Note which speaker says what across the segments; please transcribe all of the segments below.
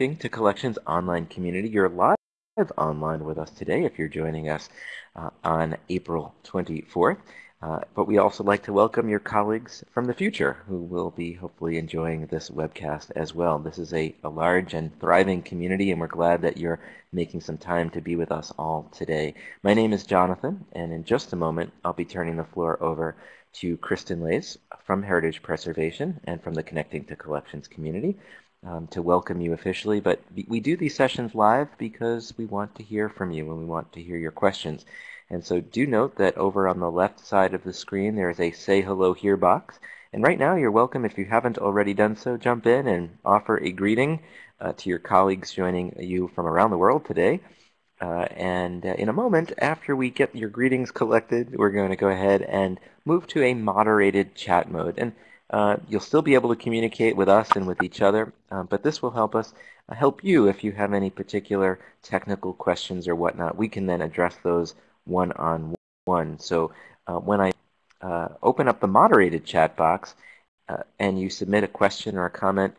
Speaker 1: to Collections online community. You're live online with us today if you're joining us uh, on April 24th. Uh, but we also like to welcome your colleagues from the future who will be hopefully enjoying this webcast as well. This is a, a large and thriving community and we're glad that you're making some time to be with us all today. My name is Jonathan and in just a moment I'll be turning the floor over to Kristen Laise from Heritage Preservation and from the Connecting to Collections community um, to welcome you officially. But we do these sessions live because we want to hear from you and we want to hear your questions. And so do note that over on the left side of the screen there is a Say Hello Here box. And right now you're welcome, if you haven't already done so, jump in and offer a greeting uh, to your colleagues joining you from around the world today. Uh, and uh, in a moment, after we get your greetings collected, we're going to go ahead and move to a moderated chat mode. And uh, you'll still be able to communicate with us and with each other, uh, but this will help us uh, help you if you have any particular technical questions or whatnot. We can then address those one-on-one. -on -one. So uh, when I uh, open up the moderated chat box and you submit a question or a comment,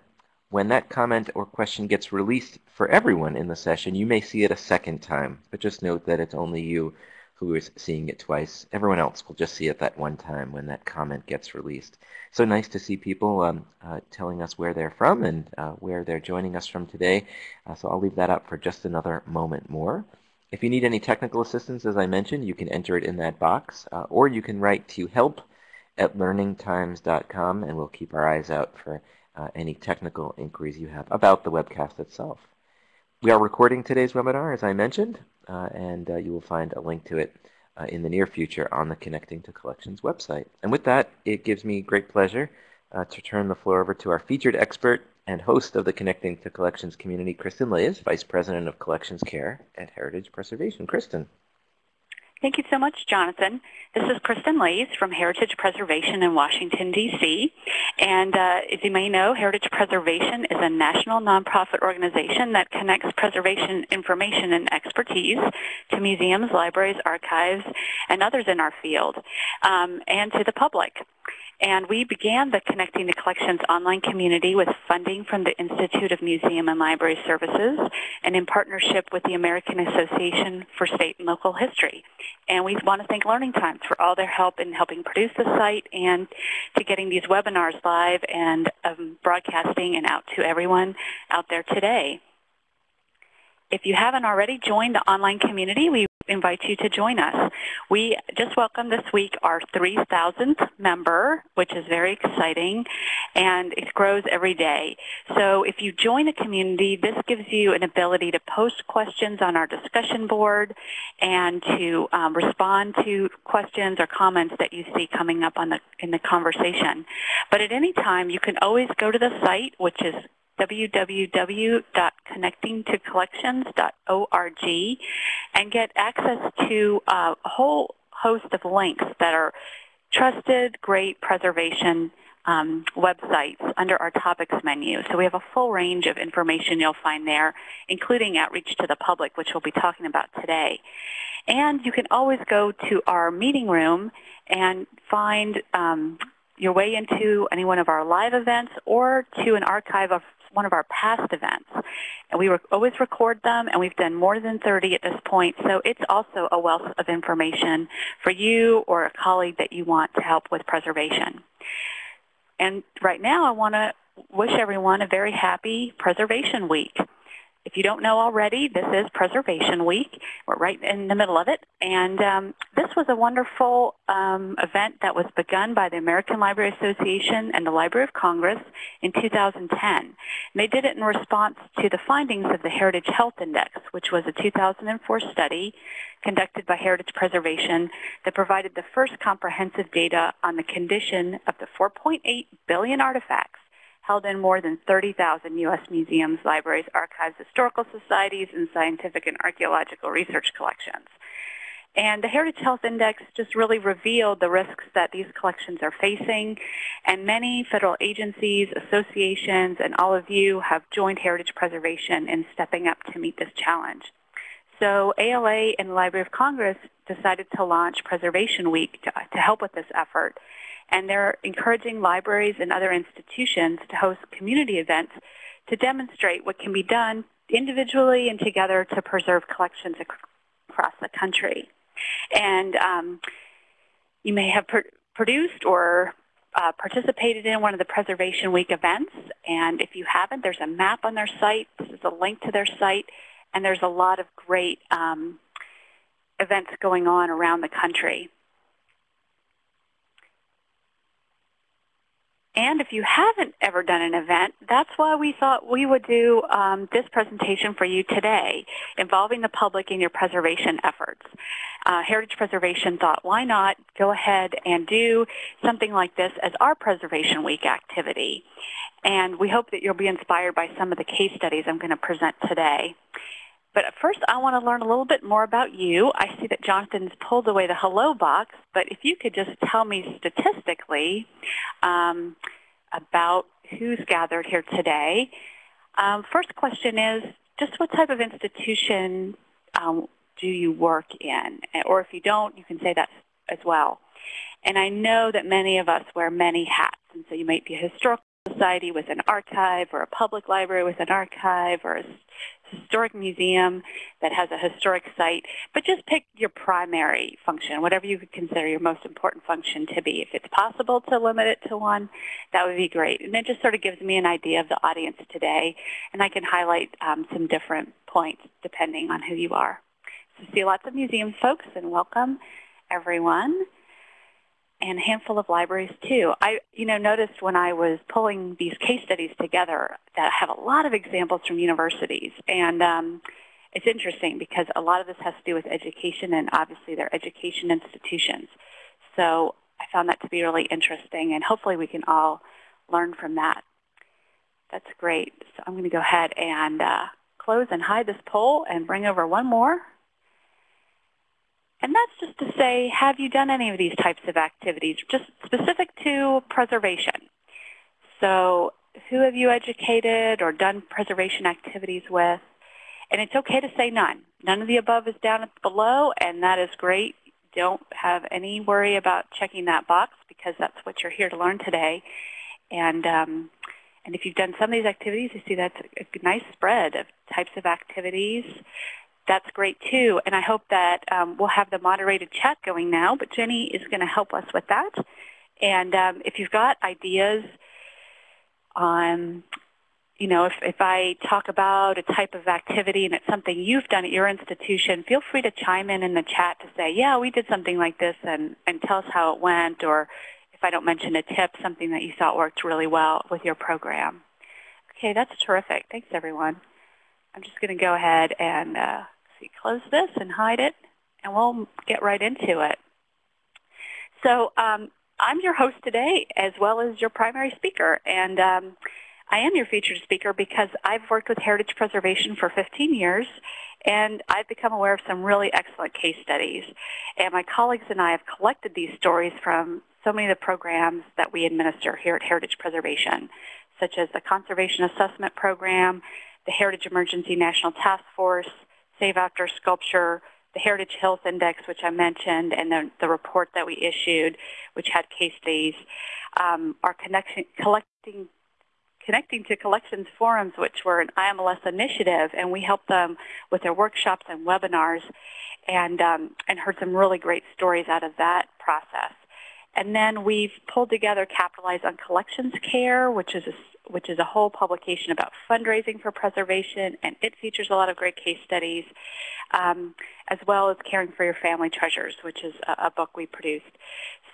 Speaker 1: when that comment or question gets released for everyone in the session, you may see it a second time, but just note that it's only you who is seeing it twice. Everyone else will just see it that one time when that comment gets released. So nice to see people um, uh, telling us where they're from and uh, where they're joining us from today. Uh, so I'll leave that up for just another moment more. If you need any technical assistance, as I mentioned, you can enter it in that box, uh, or you can write to help at learningtimes.com, and we'll keep our eyes out for uh, any technical inquiries you have about the webcast itself. We are recording today's webinar, as I mentioned, and uh, you will find a link to it uh, in the near future on the Connecting to Collections website. And with that, it gives me great pleasure uh, to turn the floor over to our featured expert and host of the Connecting to Collections community, Kristen Laise, Vice President of Collections Care at Heritage Preservation. Kristen.
Speaker 2: Thank you so much, Jonathan. This is Kristen Laise from Heritage Preservation in Washington, D.C. And uh, as you may know, Heritage Preservation is a national nonprofit organization that connects preservation information and expertise to museums, libraries, archives, and others in our field, um, and to the public. And we began the Connecting the Collections online community with funding from the Institute of Museum and Library Services and in partnership with the American Association for State and Local History. And we want to thank Learning Times for all their help in helping produce the site and to getting these webinars live and um, broadcasting and out to everyone out there today. If you haven't already joined the online community, we invite you to join us. We just welcomed this week our 3,000th member, which is very exciting, and it grows every day. So if you join a community, this gives you an ability to post questions on our discussion board and to um, respond to questions or comments that you see coming up on the, in the conversation. But at any time, you can always go to the site, which is www.connectingtocollections.org and get access to a whole host of links that are trusted, great preservation um, websites under our topics menu. So we have a full range of information you'll find there, including outreach to the public, which we'll be talking about today. And you can always go to our meeting room and find um, your way into any one of our live events or to an archive of one of our past events. And we always record them, and we've done more than 30 at this point. So it's also a wealth of information for you or a colleague that you want to help with preservation. And right now, I want to wish everyone a very happy Preservation Week. If you don't know already, this is Preservation Week. We're right in the middle of it. And um, this was a wonderful um, event that was begun by the American Library Association and the Library of Congress in 2010. And they did it in response to the findings of the Heritage Health Index, which was a 2004 study conducted by Heritage Preservation that provided the first comprehensive data on the condition of the 4.8 billion artifacts held in more than 30,000 U.S. museums, libraries, archives, historical societies, and scientific and archaeological research collections. And the Heritage Health Index just really revealed the risks that these collections are facing. And many federal agencies, associations, and all of you have joined Heritage Preservation in stepping up to meet this challenge. So ALA and the Library of Congress decided to launch Preservation Week to, to help with this effort and they're encouraging libraries and other institutions to host community events to demonstrate what can be done individually and together to preserve collections across the country. And um, you may have pr produced or uh, participated in one of the Preservation Week events. And if you haven't, there's a map on their site. This is a link to their site. And there's a lot of great um, events going on around the country. And if you haven't ever done an event, that's why we thought we would do um, this presentation for you today, involving the public in your preservation efforts. Uh, Heritage Preservation thought, why not go ahead and do something like this as our Preservation Week activity. And we hope that you'll be inspired by some of the case studies I'm going to present today. But first, I want to learn a little bit more about you. I see that Jonathan's pulled away the hello box, but if you could just tell me statistically um, about who's gathered here today. Um, first question is, just what type of institution um, do you work in? Or if you don't, you can say that as well. And I know that many of us wear many hats, and so you might be a historical society with an archive or a public library with an archive or a historic museum that has a historic site, but just pick your primary function, whatever you could consider your most important function to be. If it's possible to limit it to one, that would be great. And it just sort of gives me an idea of the audience today, and I can highlight um, some different points depending on who you are. So see lots of museum folks, and welcome everyone and a handful of libraries too. I, you know, noticed when I was pulling these case studies together that I have a lot of examples from universities, and um, it's interesting because a lot of this has to do with education, and obviously they're education institutions. So I found that to be really interesting, and hopefully we can all learn from that. That's great. So I'm going to go ahead and uh, close and hide this poll and bring over one more. And that's just to say, have you done any of these types of activities, just specific to preservation? So who have you educated or done preservation activities with? And it's okay to say none. None of the above is down below, and that is great. Don't have any worry about checking that box because that's what you're here to learn today. And um, and if you've done some of these activities, you see that's a nice spread of types of activities that's great too. And I hope that um, we'll have the moderated chat going now, but Jenny is going to help us with that. And um, if you've got ideas on, you know, if, if I talk about a type of activity and it's something you've done at your institution, feel free to chime in in the chat to say, yeah, we did something like this and, and tell us how it went. Or if I don't mention a tip, something that you thought worked really well with your program. Okay, that's terrific. Thanks, everyone. I'm just going to go ahead and uh, see, close this and hide it, and we'll get right into it. So um, I'm your host today as well as your primary speaker, and um, I am your featured speaker because I've worked with heritage preservation for 15 years, and I've become aware of some really excellent case studies. And my colleagues and I have collected these stories from so many of the programs that we administer here at Heritage Preservation, such as the Conservation Assessment Program, the Heritage Emergency National Task Force, Save Outdoor Sculpture, the Heritage Health Index, which I mentioned, and the, the report that we issued, which had case studies, um, our connection, collecting, connecting to collections forums, which were an IMLS initiative, and we helped them with their workshops and webinars, and um, and heard some really great stories out of that process. And then we've pulled together Capitalize on Collections Care, which is a which is a whole publication about fundraising for preservation, and it features a lot of great case studies, um, as well as Caring for Your Family Treasures, which is a, a book we produced.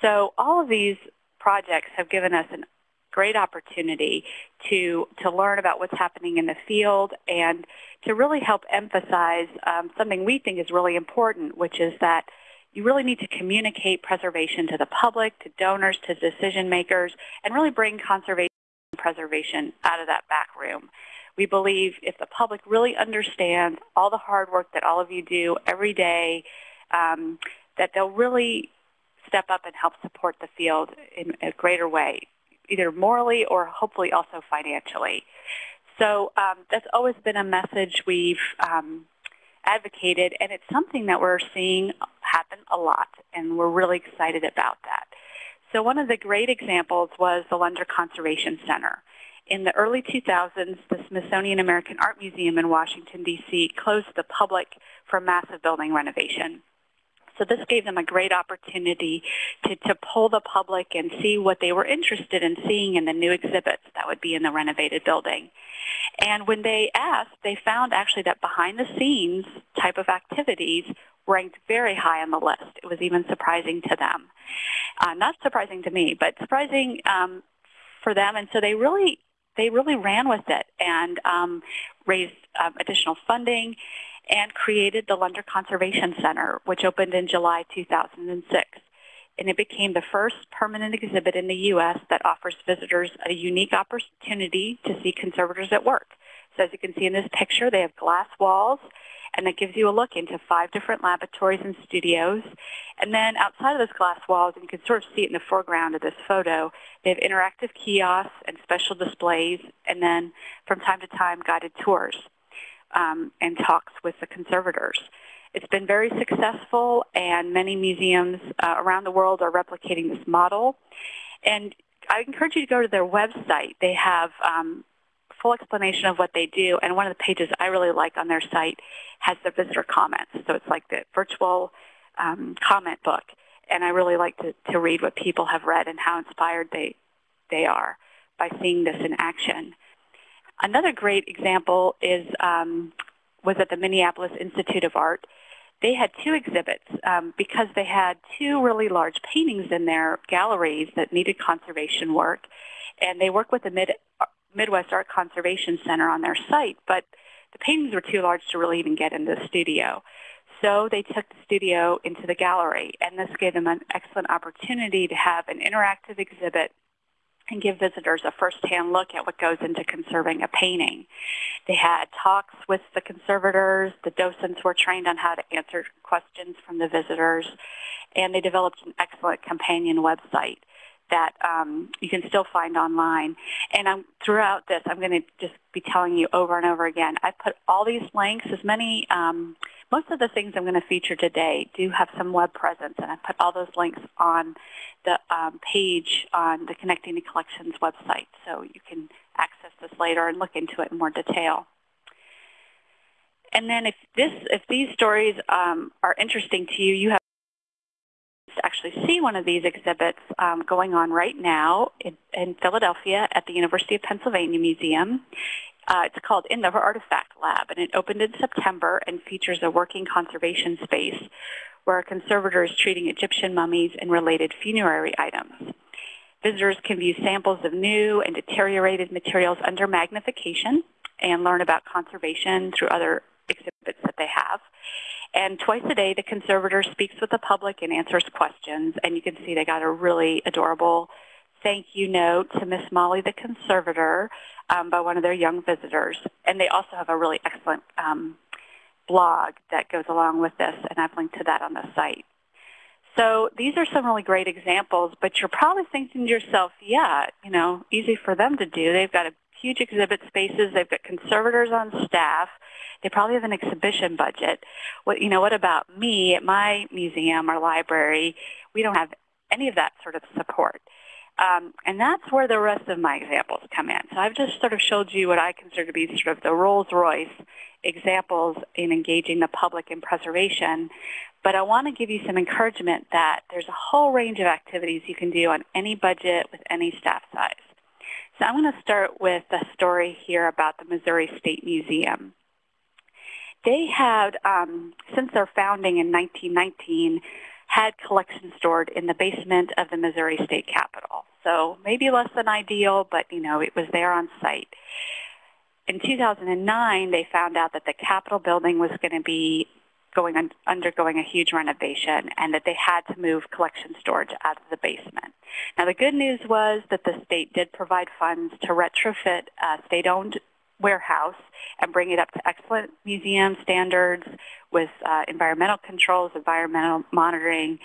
Speaker 2: So all of these projects have given us a great opportunity to, to learn about what's happening in the field and to really help emphasize um, something we think is really important, which is that you really need to communicate preservation to the public, to donors, to decision makers, and really bring conservation preservation out of that back room. We believe if the public really understands all the hard work that all of you do every day, um, that they'll really step up and help support the field in a greater way, either morally or hopefully also financially. So um, that's always been a message we've um, advocated, and it's something that we're seeing happen a lot, and we're really excited about that. So one of the great examples was the Lunder Conservation Center. in the early 2000s, the Smithsonian American Art Museum in Washington, D.C. closed the public for massive building renovation. So this gave them a great opportunity to, to pull the public and see what they were interested in seeing in the new exhibits that would be in the renovated building. And when they asked, they found actually that behind the scenes type of activities ranked very high on the list. It was even surprising to them. Uh, not surprising to me, but surprising um, for them. And so they really they really ran with it and um, raised um, additional funding and created the Lunder Conservation Center, which opened in July 2006. And it became the first permanent exhibit in the U.S. that offers visitors a unique opportunity to see conservators at work. So as you can see in this picture, they have glass walls, and it gives you a look into five different laboratories and studios. And then outside of those glass walls, and you can sort of see it in the foreground of this photo, they have interactive kiosks and special displays, and then from time to time, guided tours um, and talks with the conservators. It's been very successful, and many museums uh, around the world are replicating this model. And I encourage you to go to their website. They have um, full explanation of what they do, and one of the pages I really like on their site has the visitor comments. So it's like the virtual um, comment book, and I really like to, to read what people have read and how inspired they, they are by seeing this in action. Another great example is um, was at the Minneapolis Institute of Art. They had two exhibits um, because they had two really large paintings in their galleries that needed conservation work, and they work with the Mid Midwest Art Conservation Center on their site, but the paintings were too large to really even get into the studio. So they took the studio into the gallery, and this gave them an excellent opportunity to have an interactive exhibit and give visitors a first-hand look at what goes into conserving a painting. They had talks with the conservators. The docents were trained on how to answer questions from the visitors. And they developed an excellent companion website that um, you can still find online. And I'm, throughout this, I'm going to just be telling you over and over again. I put all these links, as many um, most of the things I'm going to feature today do have some web presence, and I put all those links on the um, page on the Connecting the Collections website, so you can access this later and look into it in more detail. And then if this, if these stories um, are interesting to you, you have to actually see one of these exhibits um, going on right now in, in, Philadelphia at the University of Pennsylvania Museum. Uh, it's called In the Artifact Lab, and it opened in September and features a working conservation space where a conservator is treating Egyptian mummies and related funerary items. Visitors can view samples of new and deteriorated materials under magnification and learn about conservation through other exhibits that they have. And twice a day, the conservator speaks with the public and answers questions. And you can see they got a really adorable thank you note to Miss Molly, the conservator, um, by one of their young visitors. And they also have a really excellent um, blog that goes along with this, and I've linked to that on the site. So these are some really great examples, but you're probably thinking to yourself, yeah, you know, easy for them to do. They've got a huge exhibit spaces. They've got conservators on staff. They probably have an exhibition budget. What, you know, what about me at my museum or library? We don't have any of that sort of support. Um, and that's where the rest of my examples come in. So I've just sort of showed you what I consider to be sort of the Rolls-Royce examples in engaging the public in preservation. But I want to give you some encouragement that there's a whole range of activities you can do on any budget with any staff size. So I'm going to start with a story here about the Missouri State Museum. They had, um, since their founding in 1919, had collections stored in the basement of the Missouri State Capitol. So maybe less than ideal, but you know, it was there on site. In 2009, they found out that the Capitol building was going to be going un undergoing a huge renovation and that they had to move collection storage out of the basement. Now the good news was that the state did provide funds to retrofit a state-owned warehouse and bring it up to excellent museum standards with uh, environmental controls, environmental monitoring.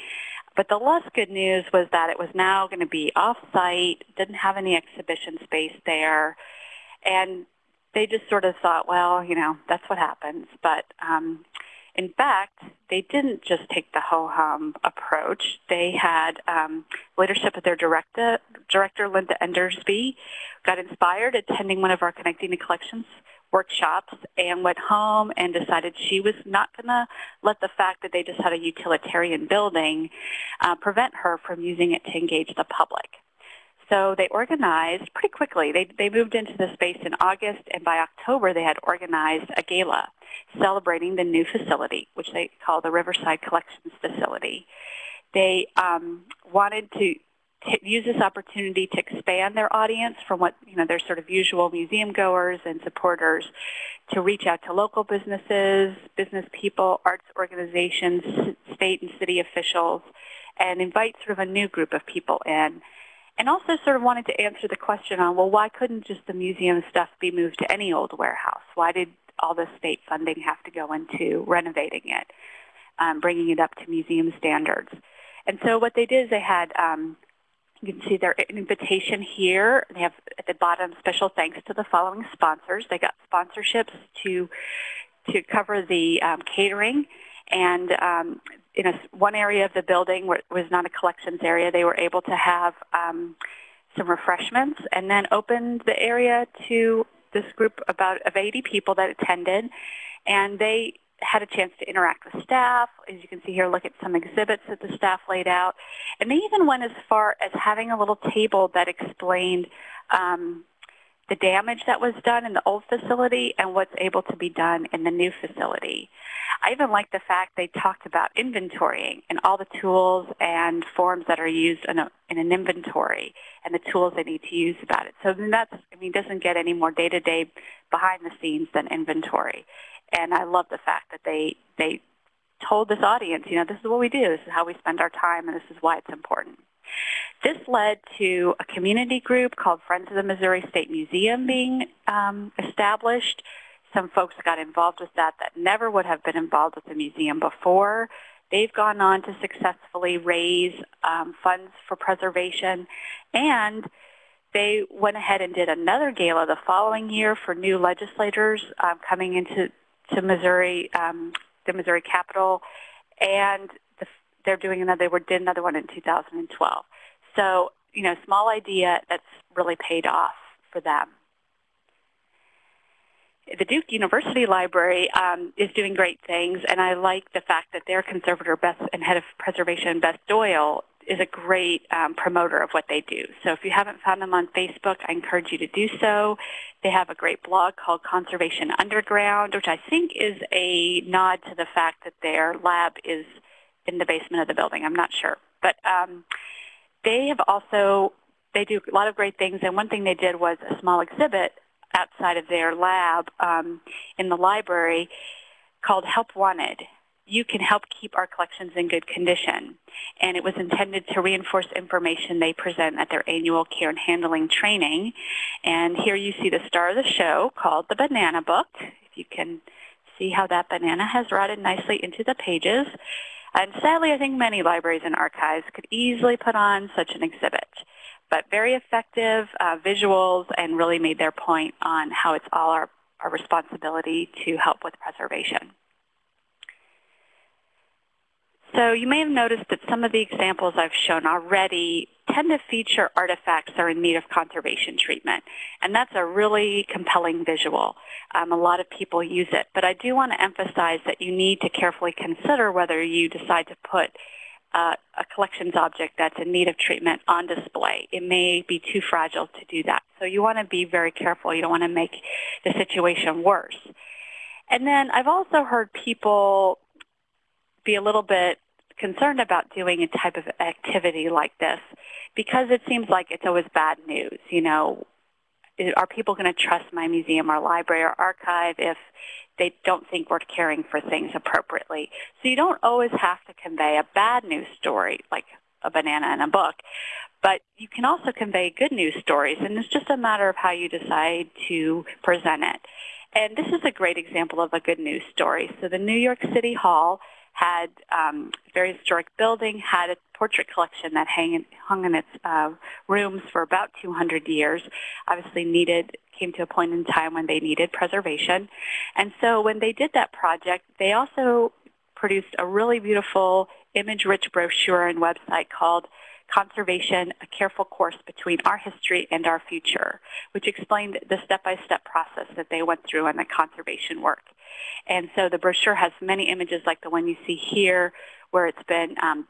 Speaker 2: But the less good news was that it was now going to be off-site, didn't have any exhibition space there, and they just sort of thought, well, you know, that's what happens. But um, In fact, they didn't just take the ho-hum approach. They had um, leadership of their director, director, Linda Endersby, got inspired attending one of our Connecting the Collections workshops and went home and decided she was not going to let the fact that they just had a utilitarian building uh, prevent her from using it to engage the public. So they organized pretty quickly. They, they moved into the space in August, and by October they had organized a gala celebrating the new facility, which they call the Riverside Collections Facility. They um, wanted to use this opportunity to expand their audience from what you know their sort of usual museum goers and supporters to reach out to local businesses, business people, arts organizations, state and city officials, and invite sort of a new group of people in and also sort of wanted to answer the question on, well, why couldn't just the museum stuff be moved to any old warehouse? Why did all the state funding have to go into renovating it, um, bringing it up to museum standards? And so what they did is they had, um, you can see their invitation here. They have at the bottom special thanks to the following sponsors. They got sponsorships to to cover the um, catering and um, in a, one area of the building where it was not a collections area, they were able to have um, some refreshments and then opened the area to this group about of 80 people that attended. And they had a chance to interact with staff. As you can see here, look at some exhibits that the staff laid out. And they even went as far as having a little table that explained um, the damage that was done in the old facility and what's able to be done in the new facility. I even like the fact they talked about inventorying and all the tools and forms that are used in, a, in an inventory and the tools they need to use about it. So that's, I mean, doesn't get any more day-to-day behind the scenes than inventory. And I love the fact that they, they told this audience, you know, this is what we do. This is how we spend our time, and this is why it's important. This led to a community group called Friends of the Missouri State Museum being um, established. Some folks got involved with that that never would have been involved with the museum before. They've gone on to successfully raise um, funds for preservation, and they went ahead and did another gala the following year for new legislators um, coming into to Missouri, um, the Missouri Capitol, and they're doing another. They were, did another one in 2012. So, you know, small idea that's really paid off for them. The Duke University Library um, is doing great things, and I like the fact that their conservator Beth and head of preservation, Beth Doyle, is a great um, promoter of what they do. So if you haven't found them on Facebook, I encourage you to do so. They have a great blog called Conservation Underground, which I think is a nod to the fact that their lab is in the basement of the building. I'm not sure. But um, they have also, they do a lot of great things, and one thing they did was a small exhibit outside of their lab um, in the library called Help Wanted. You can help keep our collections in good condition. And it was intended to reinforce information they present at their annual care and handling training. And here you see the star of the show called the Banana Book. If you can see how that banana has rotted nicely into the pages. And sadly, I think many libraries and archives could easily put on such an exhibit. But very effective uh, visuals and really made their point on how it's all our, our responsibility to help with preservation. So you may have noticed that some of the examples I've shown already tend to feature artifacts that are in need of conservation treatment. And that's a really compelling visual. Um, a lot of people use it. But I do want to emphasize that you need to carefully consider whether you decide to put uh, a collections object that's in need of treatment on display. It may be too fragile to do that. So you want to be very careful. You don't want to make the situation worse. And then I've also heard people be a little bit concerned about doing a type of activity like this because it seems like it's always bad news. You know, are people going to trust my museum or library or archive if they don't think we're caring for things appropriately? So you don't always have to convey a bad news story like a banana in a book, but you can also convey good news stories, and it's just a matter of how you decide to present it. And this is a great example of a good news story. So the New York City Hall had um, very historic building, had a portrait collection that hang, hung in its uh, rooms for about 200 years. Obviously needed, came to a point in time when they needed preservation. And so when they did that project, they also produced a really beautiful image-rich brochure and website called Conservation, a careful course between our history and our future, which explained the step-by-step process that they went through in the conservation work. And so the brochure has many images like the one you see here, where it's been um,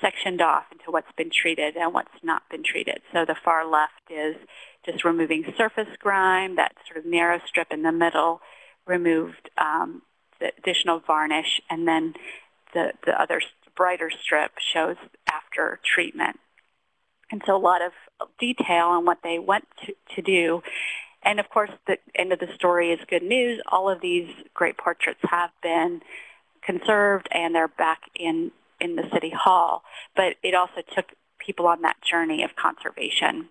Speaker 2: sectioned off into what's been treated and what's not been treated. So the far left is just removing surface grime, that sort of narrow strip in the middle, removed um, the additional varnish, and then the, the other brighter strip shows after treatment. And so a lot of detail on what they went to, to do. And of course, the end of the story is good news. All of these great portraits have been conserved and they're back in, in the City Hall. But it also took people on that journey of conservation.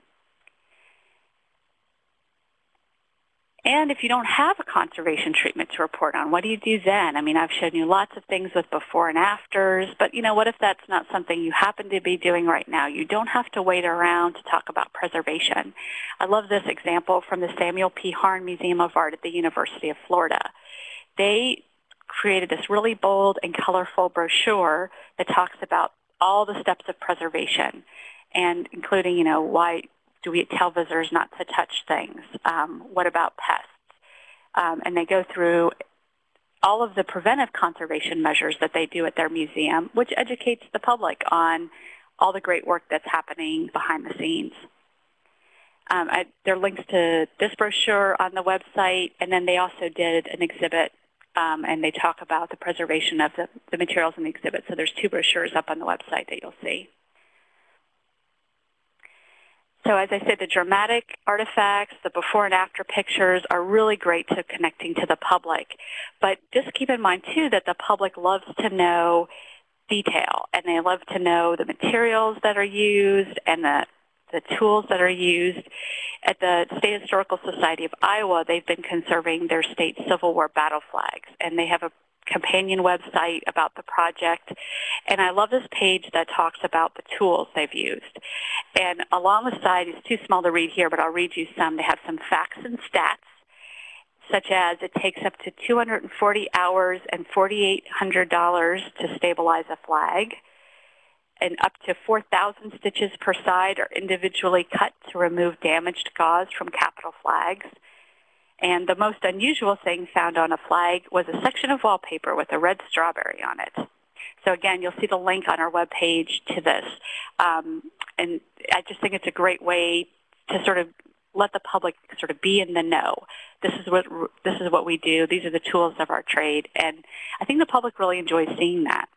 Speaker 2: And if you don't have a conservation treatment to report on, what do you do then? I mean, I've shown you lots of things with before and afters, but you know, what if that's not something you happen to be doing right now? You don't have to wait around to talk about preservation. I love this example from the Samuel P. Harn Museum of Art at the University of Florida. They created this really bold and colorful brochure that talks about all the steps of preservation and including, you know, why do we tell visitors not to touch things? Um, what about pests? Um, and they go through all of the preventive conservation measures that they do at their museum, which educates the public on all the great work that's happening behind the scenes. Um, I, there are links to this brochure on the website, and then they also did an exhibit, um, and they talk about the preservation of the, the materials in the exhibit. So there's two brochures up on the website that you'll see. So as I said, the dramatic artifacts, the before and after pictures are really great to connecting to the public. But just keep in mind, too, that the public loves to know detail, and they love to know the materials that are used and the, the tools that are used. At the State Historical Society of Iowa, they've been conserving their state Civil War battle flags, and they have a companion website about the project. And I love this page that talks about the tools they've used. And along the side, it's too small to read here, but I'll read you some. They have some facts and stats, such as it takes up to 240 hours and $4,800 to stabilize a flag, and up to 4,000 stitches per side are individually cut to remove damaged gauze from capital flags. And the most unusual thing found on a flag was a section of wallpaper with a red strawberry on it. So again, you'll see the link on our webpage to this. Um, and I just think it's a great way to sort of let the public sort of be in the know. This is what this is what we do. These are the tools of our trade, and I think the public really enjoys seeing that.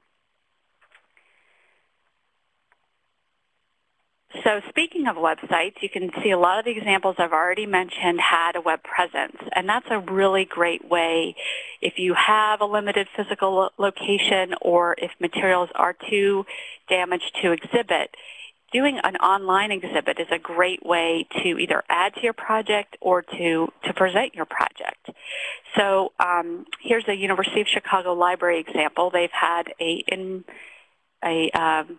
Speaker 2: So speaking of websites, you can see a lot of the examples I've already mentioned had a web presence. And that's a really great way if you have a limited physical lo location or if materials are too damaged to exhibit, doing an online exhibit is a great way to either add to your project or to, to present your project. So um, here's a University of Chicago library example. They've had a, in, a um,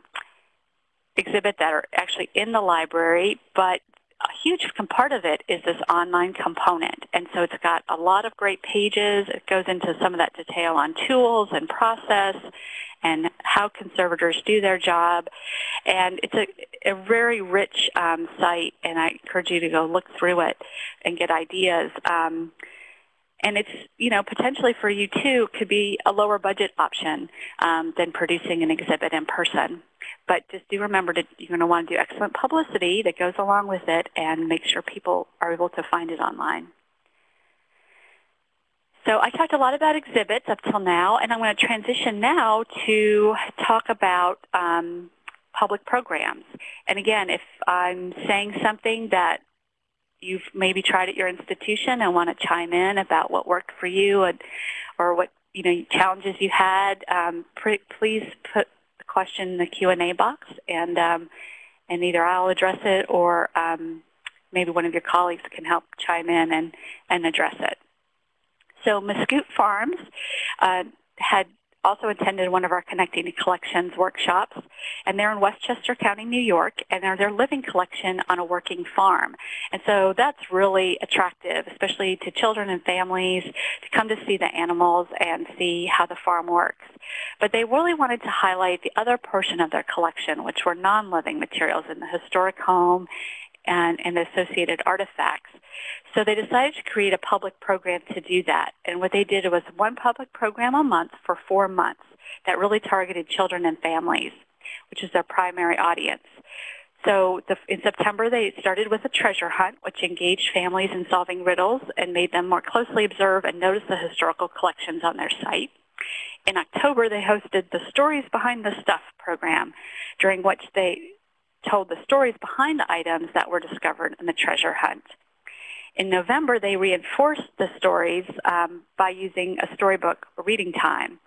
Speaker 2: exhibit that are actually in the library, but a huge part of it is this online component. And so it's got a lot of great pages. It goes into some of that detail on tools and process and how conservators do their job. And it's a, a very rich um, site, and I encourage you to go look through it and get ideas. Um, and it's, you know, potentially for you too could be a lower budget option um, than producing an exhibit in person. But just do remember that you're going to want to do excellent publicity that goes along with it and make sure people are able to find it online. So I talked a lot about exhibits up till now, and I'm going to transition now to talk about um, public programs. And again, if I'm saying something that you've maybe tried at your institution and want to chime in about what worked for you and, or what you know challenges you had, um, please put the question in the Q&A box, and um, and either I'll address it or um, maybe one of your colleagues can help chime in and, and address it. So Muscoot Farms uh, had also attended one of our Connecting Collections workshops, and they're in Westchester County, New York, and they're their living collection on a working farm. And so that's really attractive, especially to children and families to come to see the animals and see how the farm works. But they really wanted to highlight the other portion of their collection, which were non-living materials in the historic home and, and associated artifacts. So they decided to create a public program to do that. And what they did was one public program a month for four months that really targeted children and families, which is their primary audience. So the, in September, they started with a treasure hunt, which engaged families in solving riddles and made them more closely observe and notice the historical collections on their site. In October, they hosted the Stories Behind the Stuff program, during which they told the stories behind the items that were discovered in the treasure hunt. In November, they reinforced the stories um, by using a storybook reading time.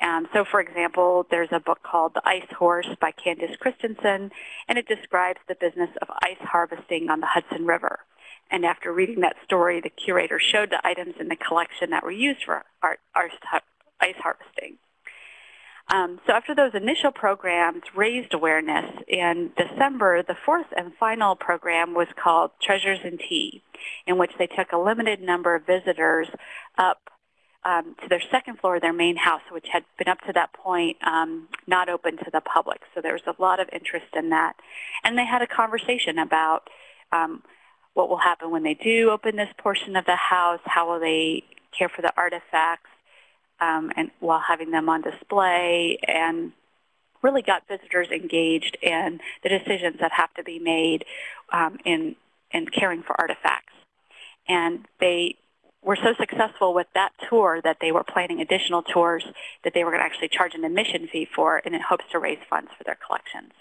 Speaker 2: Um, so, for example, there's a book called The Ice Horse by Candace Christiansen, and it describes the business of ice harvesting on the Hudson River. And after reading that story, the curator showed the items in the collection that were used for art, art, ice harvesting. Um, so after those initial programs raised awareness, in December, the fourth and final program was called Treasures and Tea, in which they took a limited number of visitors up um, to their second floor of their main house, which had been up to that point um, not open to the public. So there was a lot of interest in that. And they had a conversation about um, what will happen when they do open this portion of the house, how will they care for the artifacts, um, and while having them on display and really got visitors engaged in the decisions that have to be made um, in, in caring for artifacts. And they were so successful with that tour that they were planning additional tours that they were going to actually charge an admission fee for and in hopes to raise funds for their collections.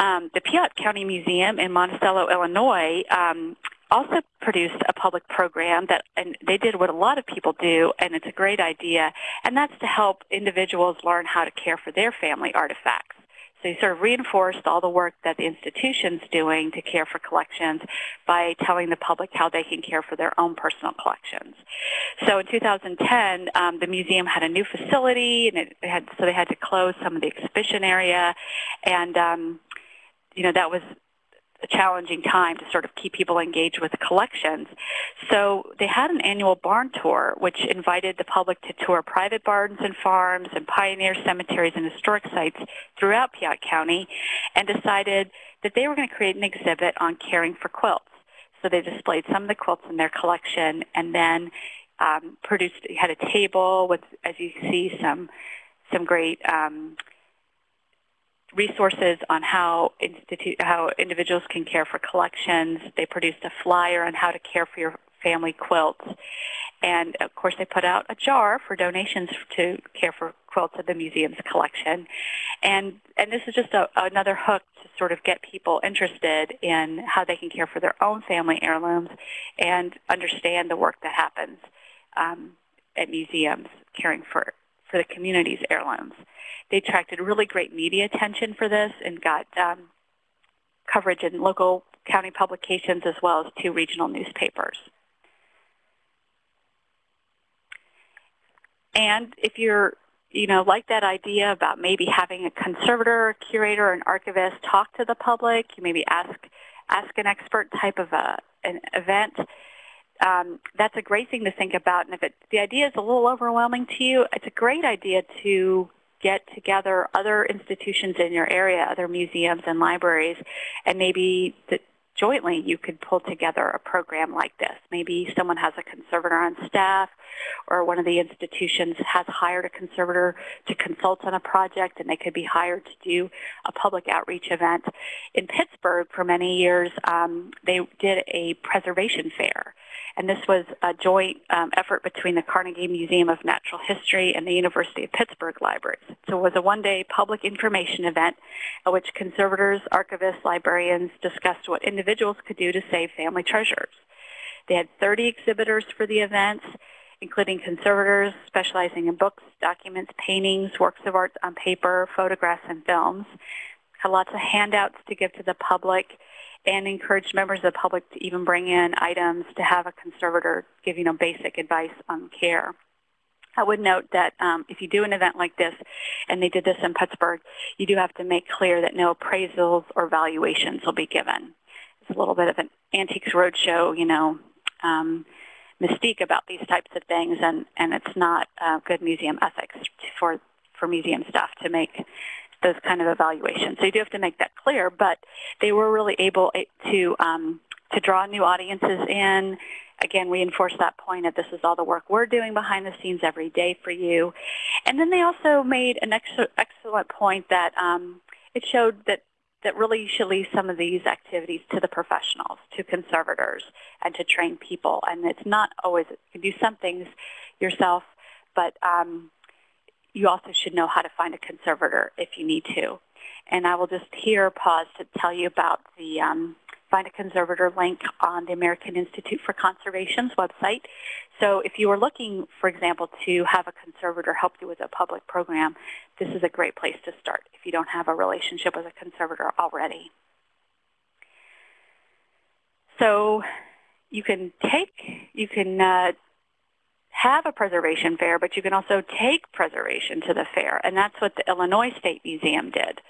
Speaker 2: Um, the Piatt County Museum in Monticello, Illinois um, also produced a public program that, and they did what a lot of people do, and it's a great idea, and that's to help individuals learn how to care for their family artifacts. So you sort of reinforced all the work that the institution's doing to care for collections by telling the public how they can care for their own personal collections. So in 2010, um, the museum had a new facility, and it had so they had to close some of the exhibition area, and um, you know that was a challenging time to sort of keep people engaged with the collections. So they had an annual barn tour, which invited the public to tour private barns and farms and pioneer cemeteries and historic sites throughout Piatt County and decided that they were going to create an exhibit on caring for quilts. So they displayed some of the quilts in their collection and then um, produced, had a table with, as you see, some some great um, resources on how, institute, how individuals can care for collections. They produced a flyer on how to care for your family quilts. And of course, they put out a jar for donations to care for quilts in the museum's collection. And, and this is just a, another hook to sort of get people interested in how they can care for their own family heirlooms and understand the work that happens um, at museums caring for, for the community's heirlooms. They attracted really great media attention for this and got um, coverage in local county publications as well as two regional newspapers. And if you're, you know, like that idea about maybe having a conservator, curator, an archivist talk to the public, you maybe ask ask an expert type of a, an event. Um, that's a great thing to think about. And if it, the idea is a little overwhelming to you, it's a great idea to get together other institutions in your area, other museums and libraries, and maybe the, jointly you could pull together a program like this. Maybe someone has a conservator on staff or one of the institutions has hired a conservator to consult on a project and they could be hired to do a public outreach event. In Pittsburgh for many years um, they did a preservation fair and this was a joint um, effort between the Carnegie Museum of Natural History and the University of Pittsburgh Libraries. So it was a one-day public information event at which conservators, archivists, librarians discussed what individuals could do to save family treasures. They had 30 exhibitors for the events, including conservators specializing in books, documents, paintings, works of art on paper, photographs, and films. Had lots of handouts to give to the public and encouraged members of the public to even bring in items to have a conservator give you know basic advice on care. I would note that um, if you do an event like this, and they did this in Pittsburgh, you do have to make clear that no appraisals or valuations will be given. It's a little bit of an antiques roadshow, you know, um, mystique about these types of things, and, and it's not uh, good museum ethics for, for museum staff to make those kind of evaluations. So you do have to make that clear, but they were really able to, um, to draw new audiences in, again, reinforce that point that this is all the work we're doing behind the scenes every day for you. And then they also made an ex excellent point that um, it showed that that really you should leave some of these activities to the professionals, to conservators, and to train people. And it's not always, you can do some things yourself, but um, you also should know how to find a conservator if you need to. And I will just here pause to tell you about the um, Find a Conservator link on the American Institute for Conservation's website. So if you are looking, for example, to have a conservator help you with a public program, this is a great place to start if you don't have a relationship with a conservator already. So you can take, you can uh, have a preservation fair, but you can also take preservation to the fair, and that's what the Illinois State Museum did.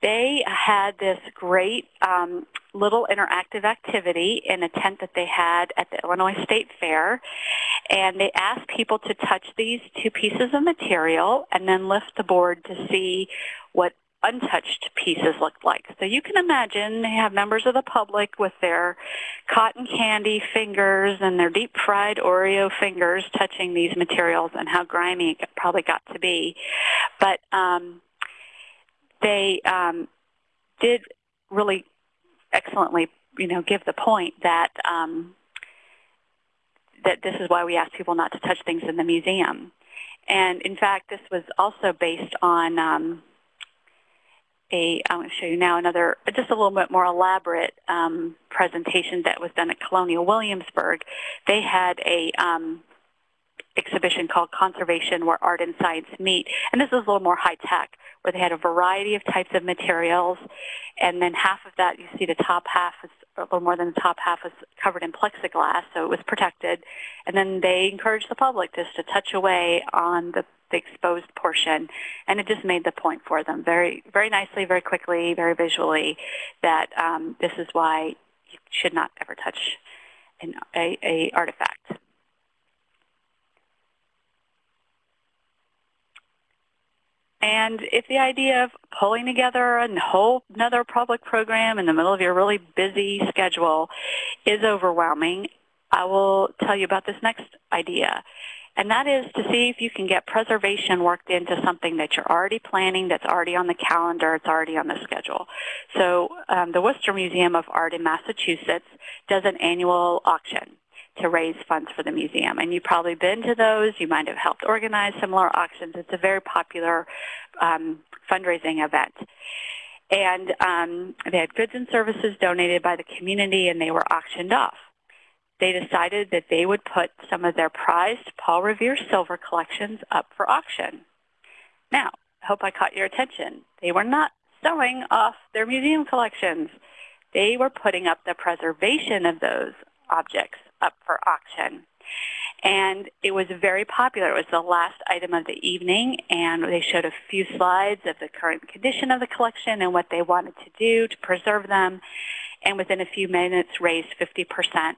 Speaker 2: They had this great um, little interactive activity in a tent that they had at the Illinois State Fair, and they asked people to touch these two pieces of material and then lift the board to see what untouched pieces looked like. So you can imagine they have members of the public with their cotton candy fingers and their deep fried Oreo fingers touching these materials and how grimy it probably got to be. But um, they um, did really excellently, you know, give the point that um, that this is why we ask people not to touch things in the museum. And in fact, this was also based on um, a, I'm going to show you now another, just a little bit more elaborate um, presentation that was done at Colonial Williamsburg. They had a um, exhibition called Conservation Where Art and Science Meet. And this was a little more high tech, where they had a variety of types of materials. And then half of that, you see the top half is a little more than the top half was covered in plexiglass, so it was protected. And then they encouraged the public just to touch away on the, the exposed portion. And it just made the point for them very, very nicely, very quickly, very visually that um, this is why you should not ever touch an a, a artifact. And if the idea of pulling together a whole another public program in the middle of your really busy schedule is overwhelming, I will tell you about this next idea. And that is to see if you can get preservation worked into something that you're already planning, that's already on the calendar, it's already on the schedule. So um, the Worcester Museum of Art in Massachusetts does an annual auction to raise funds for the museum. And you've probably been to those. You might have helped organize similar auctions. It's a very popular um, fundraising event. And um, they had goods and services donated by the community, and they were auctioned off. They decided that they would put some of their prized Paul Revere silver collections up for auction. Now, I hope I caught your attention. They were not selling off their museum collections. They were putting up the preservation of those objects up for auction. And it was very popular. It was the last item of the evening, and they showed a few slides of the current condition of the collection and what they wanted to do to preserve them, and within a few minutes raised 50%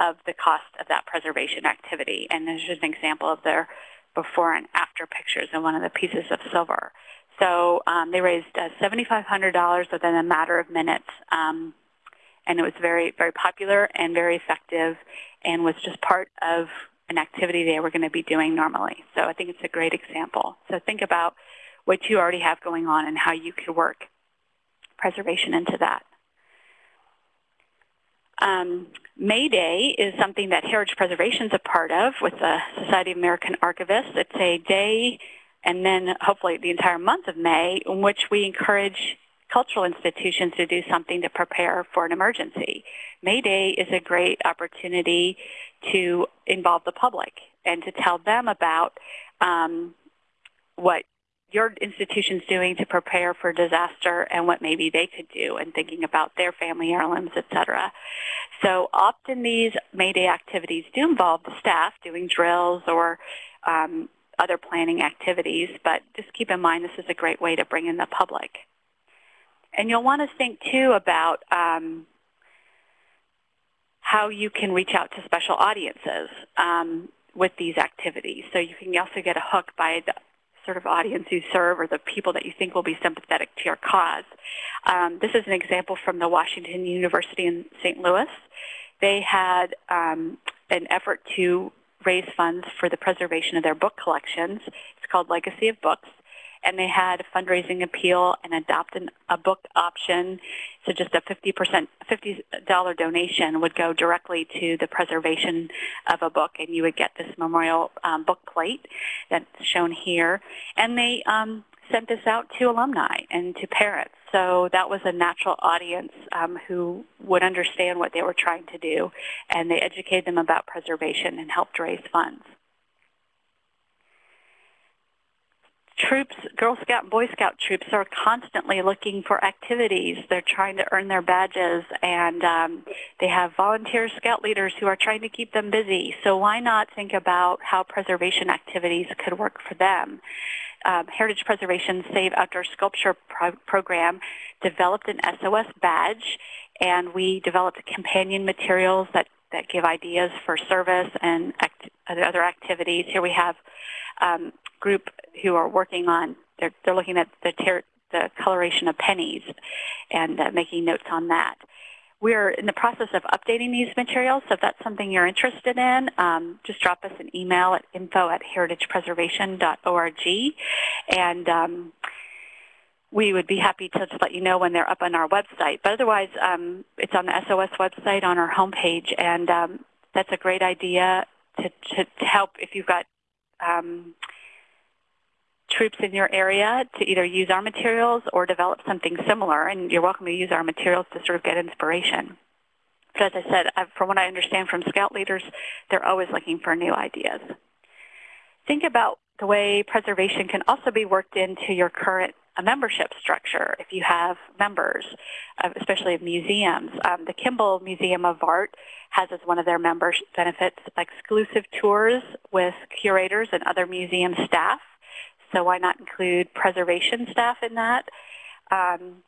Speaker 2: of the cost of that preservation activity. And there's just an example of their before and after pictures of one of the pieces of silver. So um, they raised uh, $7,500 within a matter of minutes. Um, and it was very, very popular and very effective and was just part of an activity they were going to be doing normally. So I think it's a great example. So think about what you already have going on and how you could work preservation into that. Um, May Day is something that Heritage Preservation is a part of with the Society of American Archivists. It's a day and then hopefully the entire month of May in which we encourage cultural institutions to do something to prepare for an emergency. May Day is a great opportunity to involve the public and to tell them about um, what your institution's doing to prepare for disaster and what maybe they could do and thinking about their family heirlooms, et cetera. So often these May Day activities do involve the staff doing drills or um, other planning activities, but just keep in mind this is a great way to bring in the public. And you'll want to think too about um, how you can reach out to special audiences um, with these activities. So you can also get a hook by the sort of audience you serve or the people that you think will be sympathetic to your cause. Um, this is an example from the Washington University in St. Louis. They had um, an effort to raise funds for the preservation of their book collections. It's called Legacy of Books and they had a fundraising appeal and adopt an, a book option. So just a 50%, $50 donation would go directly to the preservation of a book, and you would get this memorial um, book plate that's shown here. And they um, sent this out to alumni and to parents. So that was a natural audience um, who would understand what they were trying to do, and they educated them about preservation and helped raise funds. Troops, Girl Scout and Boy Scout troops are constantly looking for activities. They're trying to earn their badges, and um, they have volunteer scout leaders who are trying to keep them busy. So why not think about how preservation activities could work for them? Um, Heritage Preservation Save Outdoor Sculpture pro program developed an SOS badge, and we developed companion materials that that give ideas for service and act other activities. Here we have um, group who are working on, they're, they're looking at the, ter- the coloration of pennies and uh, making notes on that. We're in the process of updating these materials, so if that's something you're interested in, um, just drop us an email at info at heritagepreservation.org, and um, we would be happy to just let you know when they're up on our website. But otherwise, um, it's on the SOS website on our homepage, and um, that's a great idea to, to, to help if you've got um, troops in your area to either use our materials or develop something similar, and you're welcome to use our materials to sort of get inspiration. But as I said, from what I understand from scout leaders, they're always looking for new ideas. Think about the way preservation can also be worked into your current membership structure if you have members, especially of museums. Um, the Kimbell Museum of Art has as one of their member benefits exclusive tours with curators and other museum staff so why not include preservation staff in that? Um,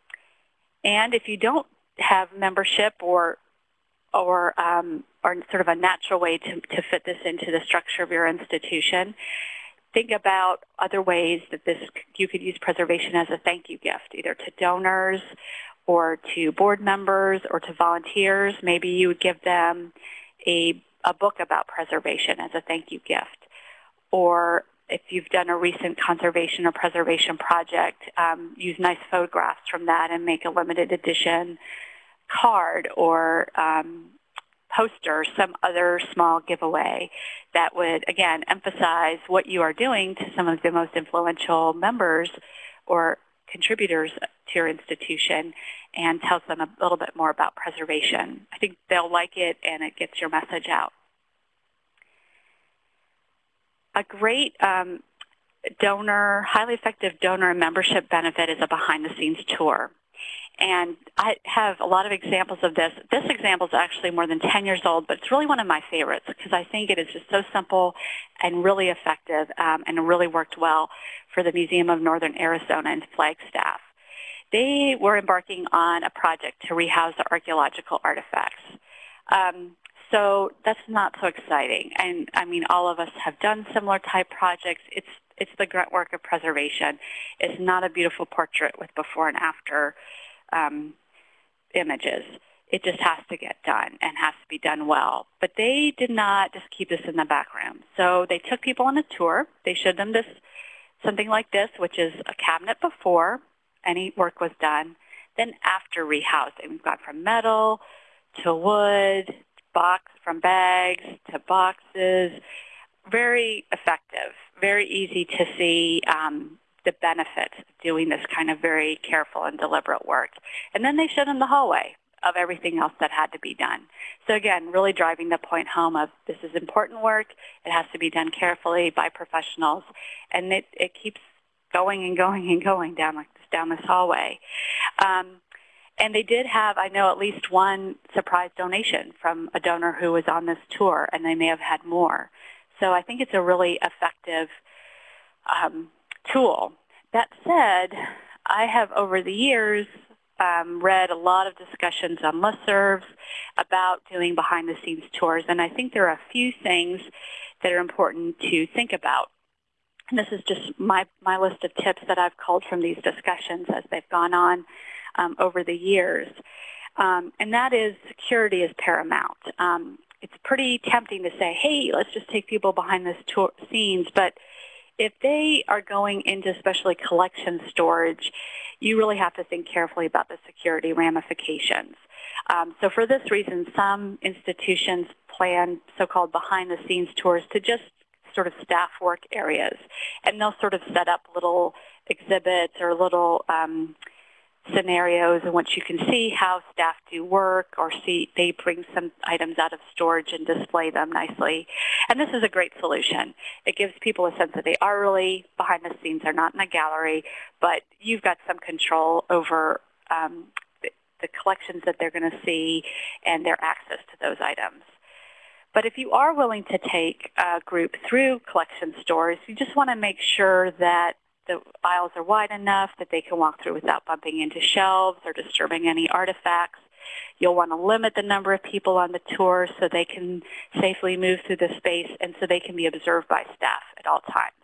Speaker 2: and if you don't have membership or or um, or sort of a natural way to, to fit this into the structure of your institution, think about other ways that this you could use preservation as a thank you gift, either to donors or to board members or to volunteers. Maybe you would give them a, a book about preservation as a thank you gift or if you've done a recent conservation or preservation project, um, use nice photographs from that and make a limited edition card or um, poster, some other small giveaway that would, again, emphasize what you are doing to some of the most influential members or contributors to your institution and tells them a little bit more about preservation. I think they'll like it and it gets your message out a great um, donor, highly effective donor membership benefit is a behind-the-scenes tour. And I have a lot of examples of this. This example is actually more than 10 years old, but it's really one of my favorites because I think it is just so simple and really effective um, and really worked well for the Museum of Northern Arizona and Flagstaff. They were embarking on a project to rehouse the archaeological artifacts. Um, so that's not so exciting. And I mean, all of us have done similar type projects. It's it's the grunt work of preservation. It's not a beautiful portrait with before and after um, images. It just has to get done and has to be done well. But they did not just keep this in the background. So they took people on a tour. They showed them this something like this, which is a cabinet before any work was done. Then after rehousing, we've gone from metal to wood box from bags to boxes. Very effective, very easy to see um, the benefits of doing this kind of very careful and deliberate work. And then they showed them the hallway of everything else that had to be done. So again, really driving the point home of this is important work. It has to be done carefully by professionals. And it, it keeps going and going and going down like this, down this hallway. Um, and they did have, I know, at least one surprise donation from a donor who was on this tour, and they may have had more. So I think it's a really effective um, tool. That said, I have over the years um, read a lot of discussions on listservs about doing behind-the-scenes tours, and I think there are a few things that are important to think about. And this is just my, my list of tips that I've culled from these discussions as they've gone on um, over the years. Um, and that is security is paramount. Um, it's pretty tempting to say, hey, let's just take people behind the scenes, but if they are going into especially collection storage, you really have to think carefully about the security ramifications. Um, so for this reason, some institutions plan so-called behind-the-scenes tours to just sort of staff work areas. And they'll sort of set up little exhibits or little um, scenarios in which you can see how staff do work or see they bring some items out of storage and display them nicely. And this is a great solution. It gives people a sense that they are really behind the scenes. They're not in a gallery, but you've got some control over um, the, the collections that they're going to see and their access to those items. But if you are willing to take a group through collection stores, you just want to make sure that the aisles are wide enough that they can walk through without bumping into shelves or disturbing any artifacts. You'll want to limit the number of people on the tour so they can safely move through the space and so they can be observed by staff at all times.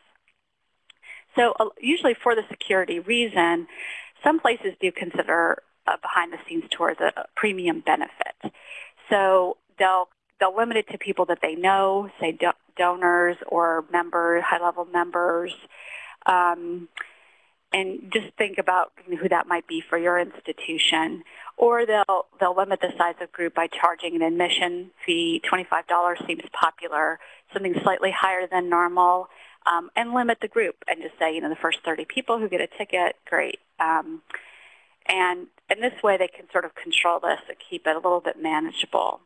Speaker 2: So uh, usually for the security reason, some places do consider a behind-the-scenes tour as a premium benefit. So they'll they'll limit it to people that they know, say do donors or members, high-level members, um, and just think about who that might be for your institution. Or they'll they'll limit the size of group by charging an admission fee. $25 seems popular, something slightly higher than normal, um, and limit the group and just say, you know, the first 30 people who get a ticket, great. Um, and in this way, they can sort of control this and keep it a little bit manageable.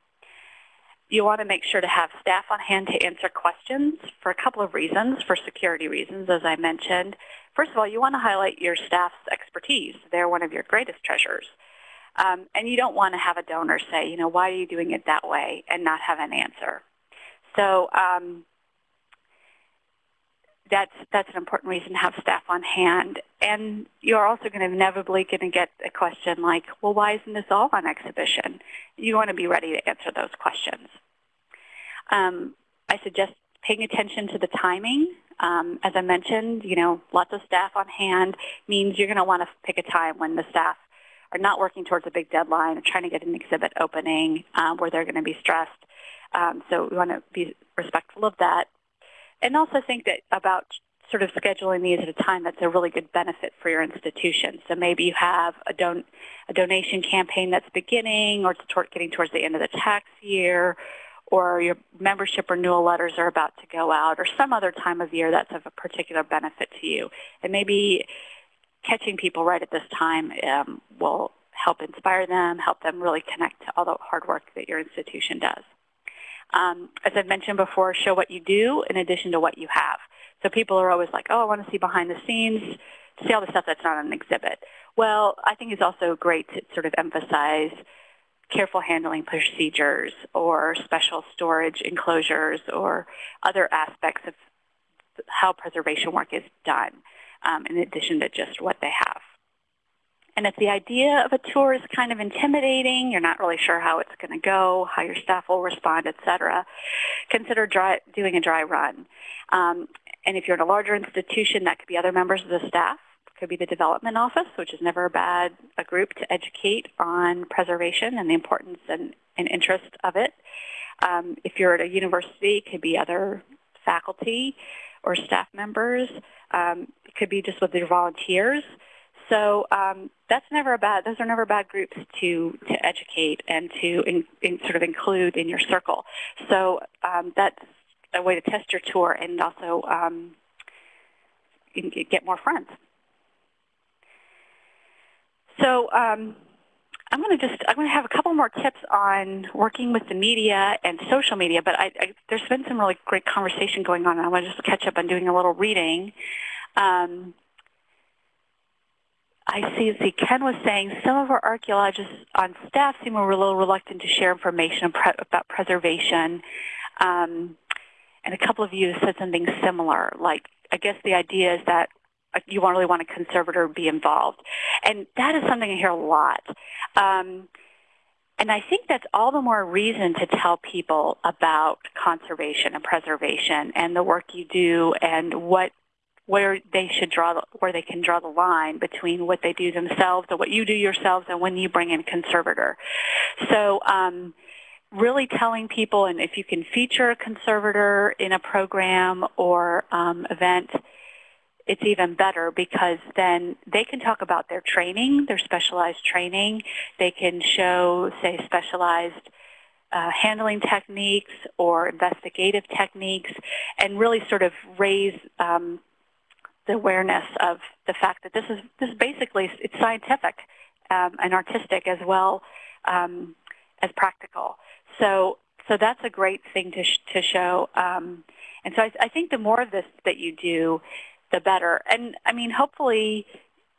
Speaker 2: You want to make sure to have staff on hand to answer questions for a couple of reasons, for security reasons, as I mentioned. First of all, you want to highlight your staff's expertise. They're one of your greatest treasures. Um, and you don't want to have a donor say, you know, why are you doing it that way and not have an answer. So um, that's that's an important reason to have staff on hand. And you're also going to inevitably going to get a question like, well, why isn't this all on exhibition? You want to be ready to answer those questions. Um, I suggest paying attention to the timing. Um, as I mentioned, you know, lots of staff on hand means you're going to want to pick a time when the staff are not working towards a big deadline or trying to get an exhibit opening um, where they're going to be stressed. Um, so we want to be respectful of that and also think that about sort of scheduling these at a time that's a really good benefit for your institution. So maybe you have a, don a donation campaign that's beginning or it's getting towards the end of the tax year or your membership renewal letters are about to go out or some other time of year that's of a particular benefit to you. And maybe catching people right at this time um, will help inspire them, help them really connect to all the hard work that your institution does. Um, as I've mentioned before, show what you do in addition to what you have. So people are always like, oh, I want to see behind the scenes, see all the stuff that's not on an exhibit. Well, I think it's also great to sort of emphasize careful handling procedures or special storage enclosures or other aspects of how preservation work is done um, in addition to just what they have. And if the idea of a tour is kind of intimidating, you're not really sure how it's going to go, how your staff will respond, et cetera, consider dry, doing a dry run. Um, and if you're in a larger institution, that could be other members of the staff. Could be the development office, which is never a bad a group to educate on preservation and the importance and, and interest of it. Um, if you're at a university, it could be other faculty or staff members. Um, it could be just with your volunteers. So um, that's never a bad. Those are never bad groups to to educate and to in, in sort of include in your circle. So um, that's a way to test your tour and also um, get more friends. So um, I'm going to just I'm going to have a couple more tips on working with the media and social media. But I, I, there's been some really great conversation going on. And I want to just catch up on doing a little reading. Um, I see, see, Ken was saying some of our archaeologists on staff seem a little reluctant to share information pre about preservation. Um, and a couple of you said something similar. Like, I guess the idea is that you really want a conservator to be involved. And that is something I hear a lot. Um, and I think that's all the more reason to tell people about conservation and preservation and the work you do and what where they should draw where they can draw the line between what they do themselves and what you do yourselves and when you bring in a conservator. So um, really telling people, and if you can feature a conservator in a program or um, event, it's even better because then they can talk about their training, their specialized training. They can show, say, specialized uh, handling techniques or investigative techniques and really sort of raise um, the awareness of the fact that this is, this is basically, it's scientific um, and artistic as well um, as practical. So, so that's a great thing to, sh to show. Um, and so I, I think the more of this that you do, the better. And I mean, hopefully,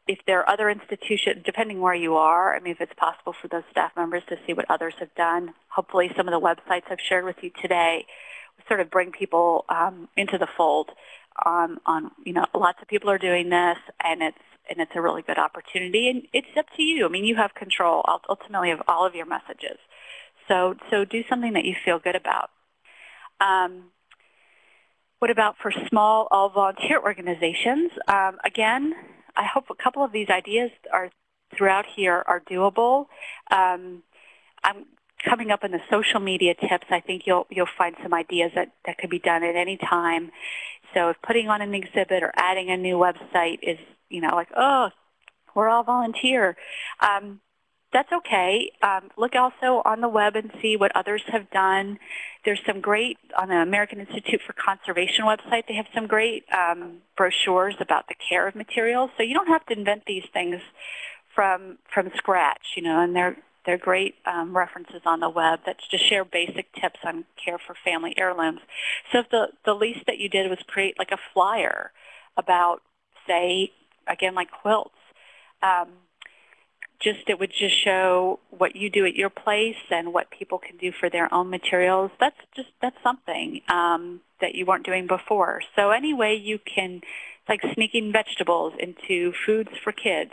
Speaker 2: if there are other institutions, depending where you are, I mean, if it's possible for those staff members to see what others have done, hopefully some of the websites I've shared with you today sort of bring people um, into the fold on, on, you know, lots of people are doing this and it's, and it's a really good opportunity and it's up to you. I mean, you have control ultimately of all of your messages. So, so do something that you feel good about. Um, what about for small all-volunteer organizations? Um, again, I hope a couple of these ideas are throughout here are doable. Um, I'm coming up in the social media tips. I think you'll you'll find some ideas that that could be done at any time. So if putting on an exhibit or adding a new website is you know like oh we're all volunteer, um, that's okay. Um, look also on the web and see what others have done. There's some great, on the American Institute for Conservation website, they have some great um, brochures about the care of materials. So you don't have to invent these things from, from scratch, you know, and they're, they're great um, references on the web that just share basic tips on care for family heirlooms. So if the, the least that you did was create like a flyer about, say, again, like quilts, um, just it would just show what you do at your place and what people can do for their own materials. That's just that's something um, that you weren't doing before. So any way you can, like sneaking vegetables into foods for kids.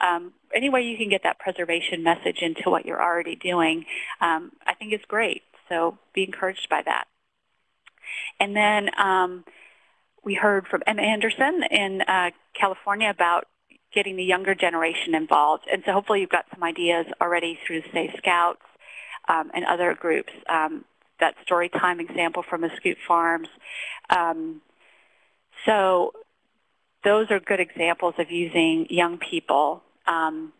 Speaker 2: Um, any way you can get that preservation message into what you're already doing, um, I think is great. So be encouraged by that. And then um, we heard from Emma Anderson in uh, California about getting the younger generation involved. And so hopefully you've got some ideas already through, say, Scouts um, and other groups. Um, that story time example from Muscoot Farms. Um, so those are good examples of using young people. Um,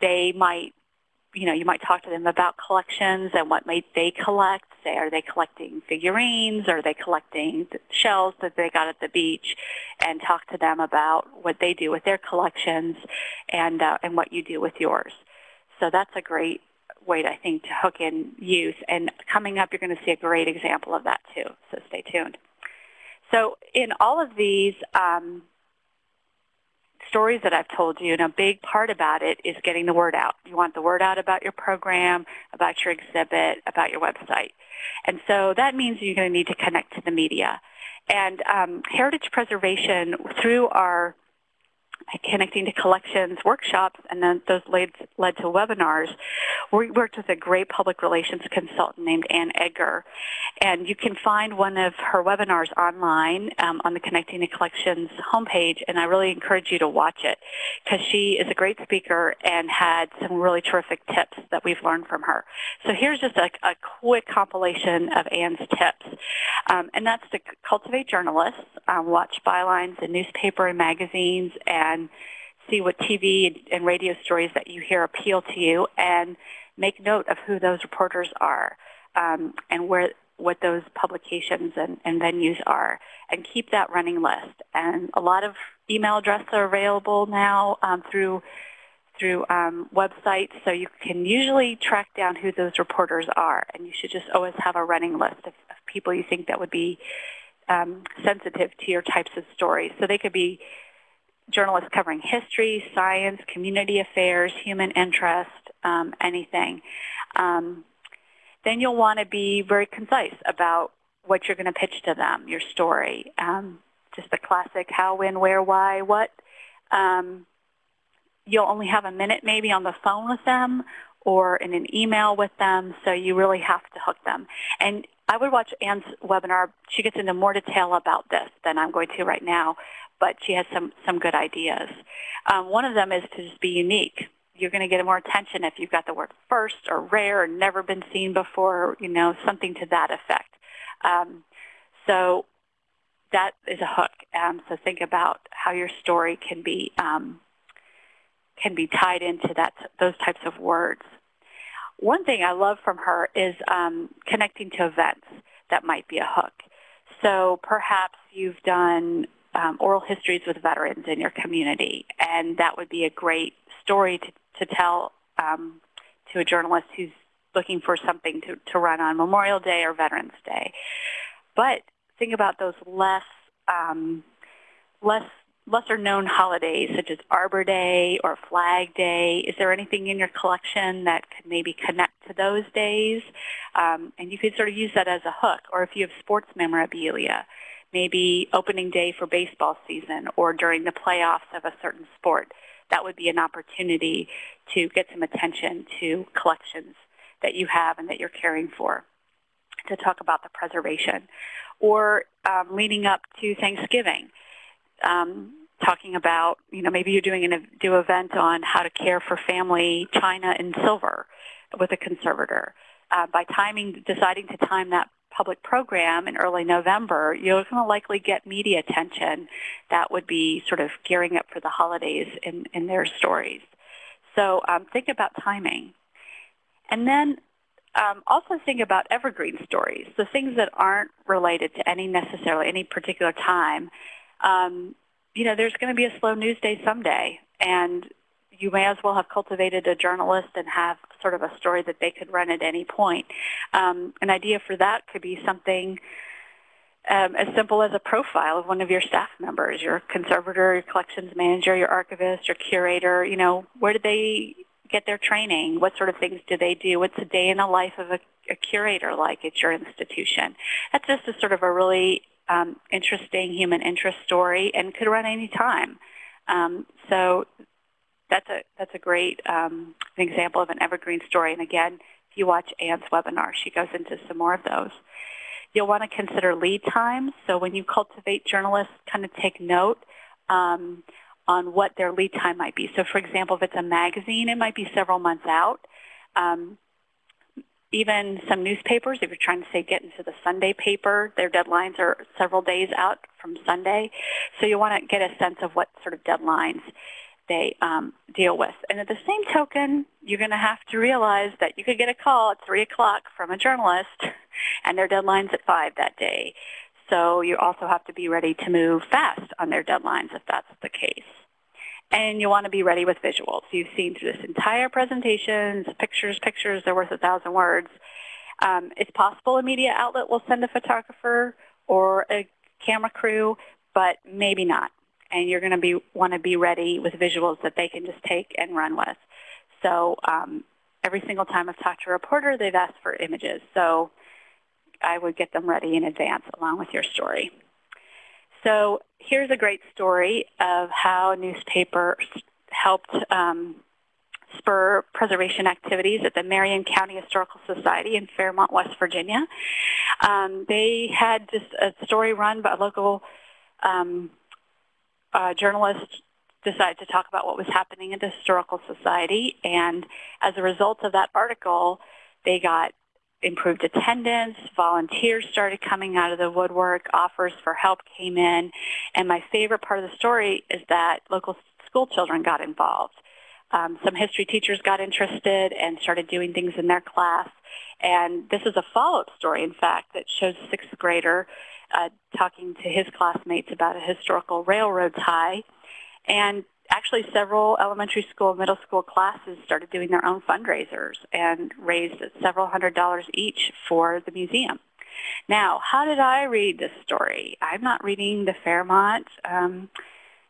Speaker 2: they might you know, you might talk to them about collections and what might they collect. Say, are they collecting figurines? Are they collecting shells that they got at the beach? And talk to them about what they do with their collections and, uh, and what you do with yours. So that's a great way, I think, to hook in youth. And coming up, you're going to see a great example of that too. So stay tuned. So in all of these, um, stories that I've told you, and a big part about it is getting the word out. You want the word out about your program, about your exhibit, about your website. And so that means you're going to need to connect to the media. And um, heritage preservation, through our connecting to collections workshops, and then those led, led to webinars. We worked with a great public relations consultant named Anne Edgar, and you can find one of her webinars online um, on the Connecting to Collections homepage, and I really encourage you to watch it because she is a great speaker and had some really terrific tips that we've learned from her. So here's just a, a quick compilation of Anne's tips, um, and that's to cultivate journalists, um, watch bylines in newspaper and magazines, and and see what TV and radio stories that you hear appeal to you and make note of who those reporters are um, and where what those publications and, and, venues are and keep that running list. And a lot of email addresses are available now um, through through um, websites, so you can usually track down who those reporters are. And you should just always have a running list of, of people you think that would be um, sensitive to your types of stories. So they could be journalists covering history, science, community affairs, human interest, um, anything. Um, then you'll want to be very concise about what you're going to pitch to them, your story. Um, just the classic how, when, where, why, what. Um, you'll only have a minute maybe on the phone with them or in an email with them, so you really have to hook them. And I would watch Anne's webinar. She gets into more detail about this than I'm going to right now, but she has some, some good ideas. Um, one of them is to just be unique. You're going to get more attention if you've got the word first or rare or never been seen before, you know, something to that effect. Um, so that is a hook. Um, so think about how your story can be um, can be tied into that those types of words. One thing I love from her is um, connecting to events that might be a hook. So perhaps you've done um, oral histories with veterans in your community, and that would be a great story to, to tell um, to a journalist who's looking for something to, to run on Memorial Day or Veterans Day. But think about those less um, less lesser known holidays such as Arbor Day or Flag Day? Is there anything in your collection that could maybe connect to those days? Um, and you could sort of use that as a hook. Or if you have sports memorabilia, maybe opening day for baseball season or during the playoffs of a certain sport, that would be an opportunity to get some attention to collections that you have and that you're caring for to talk about the preservation. Or um, leading up to Thanksgiving, um, talking about, you know, maybe you're doing an do event on how to care for family china and silver with a conservator. Uh, by timing, deciding to time that public program in early November, you're going to likely get media attention that would be sort of gearing up for the holidays in, in their stories. So um, think about timing. And then um, also think about evergreen stories, the things that aren't related to any necessarily any particular time. Um, you know, there's going to be a slow news day someday, and you may as well have cultivated a journalist and have sort of a story that they could run at any point. Um, an idea for that could be something um, as simple as a profile of one of your staff members, your conservator, your collections manager, your archivist, your curator. You know, where did they get their training? What sort of things do they do? What's a day in the life of a, a curator like at your institution? That's just a sort of a really um, interesting human interest story and could run any time. Um, so that's a that's a great um, example of an evergreen story. And again, if you watch Anne's webinar, she goes into some more of those. You'll want to consider lead times. So when you cultivate journalists, kind of take note um, on what their lead time might be. So for example, if it's a magazine, it might be several months out. Um, even some newspapers, if you're trying to say get into the Sunday paper, their deadlines are several days out from Sunday. So you want to get a sense of what sort of deadlines they um, deal with. And at the same token, you're going to have to realize that you could get a call at 3 o'clock from a journalist, and their deadline's at 5 that day. So you also have to be ready to move fast on their deadlines if that's the case and you want to be ready with visuals. You've seen through this entire presentation, pictures, pictures, they're worth a thousand words. Um, it's possible a media outlet will send a photographer or a camera crew, but maybe not. And you're going to be want to be ready with visuals that they can just take and run with. So um, every single time I've talked to a reporter, they've asked for images. So I would get them ready in advance along with your story. So here's a great story of how newspapers helped um, spur preservation activities at the Marion County Historical Society in Fairmont, West Virginia. Um, they had just a story run by a local um, uh, journalist decided to talk about what was happening at the Historical Society, and as a result of that article, they got improved attendance, volunteers started coming out of the woodwork, offers for help came in, and my favorite part of the story is that local school children got involved. Um, some history teachers got interested and started doing things in their class. And this is a follow-up story, in fact, that shows a sixth grader uh, talking to his classmates about a historical railroad tie. And actually several elementary school, and middle school classes started doing their own fundraisers and raised several hundred dollars each for the museum. Now, how did I read this story? I'm not reading the Fairmont um,